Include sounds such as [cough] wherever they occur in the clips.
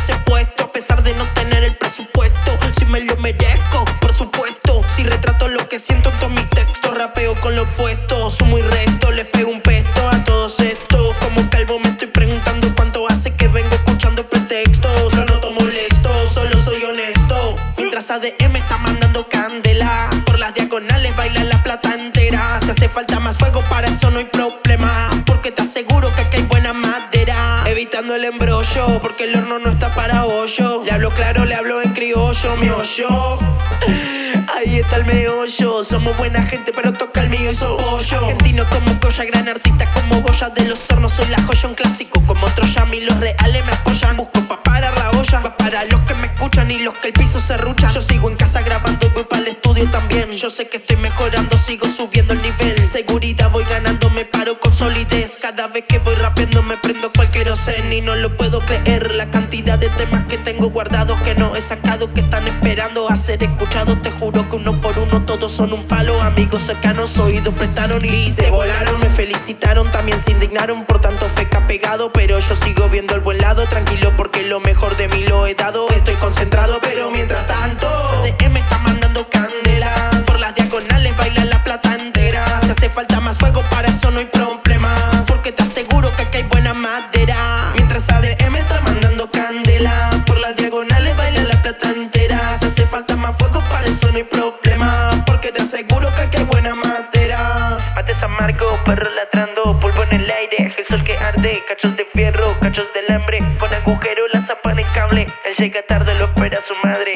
ese puesto A pesar de no tener el presupuesto. Si me lo merezco, por supuesto. Si retrato lo que siento en todos mis textos Rapeo con lo opuesto, sumo y resto Les pego un pesto a todos estos. Como calvo me estoy preguntando cuánto hace que vengo escuchando pretextos. No noto molesto, solo soy honesto. Mientras ADM está mandando candela. Por las diagonales baila la plata entera. Si hace falta más fuego para eso no hay problema. Porque te aseguro Evitando el embrollo porque el horno no está para hoyo Le hablo claro, le hablo en criollo, mi hoyo. [laughs] Ahí está el meollo. Somos buena gente pero toca el mío y soy pollo Argentino como Goya, gran artista como Goya. De los hornos soy la joya, un clásico como Troyami Los reales me apoyan, busco pa' parar la olla. Va para los que me escuchan y los que el piso se rucha. Yo sigo en casa grabando y voy para el estudio también. Yo sé que estoy mejorando, sigo subiendo el nivel. Seguridad voy ganando, solidez. Cada vez que voy rapeando me prendo cualquier ocen Y no lo puedo creer, la cantidad de temas que tengo guardados Que no he sacado, que están esperando a ser escuchados. Te juro que uno por uno todos son un palo. Amigos cercanos, oídos prestaron y se volaron. Me felicitaron, también se indignaron Por tanto feca pegado, pero yo sigo viendo el buen lado Tranquilo porque lo mejor de mí lo he dado. Estoy concentrado, pero mientras tanto DM está mandando candela. Por las diagonales baila la plata entera. Si hace falta más fuego, para eso no hay problema aseguro que aquí hay buena madera. Mientras ADM está mandando candela Por las diagonales baila la plata entera. Si hace falta más fuego, para eso no hay problema Porque te aseguro que aquí hay buena madera. Mates amargo, perro ladrando, polvo en el aire, el sol que arde, cachos de fierro, cachos de alambre, con agujero lanza pan y cable, él llega tarde, lo espera su madre,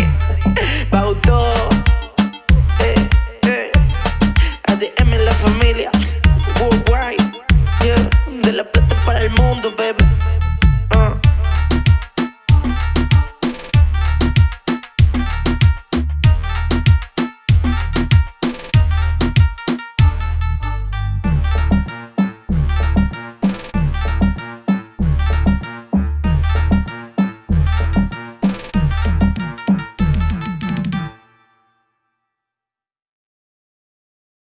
mundo, baby.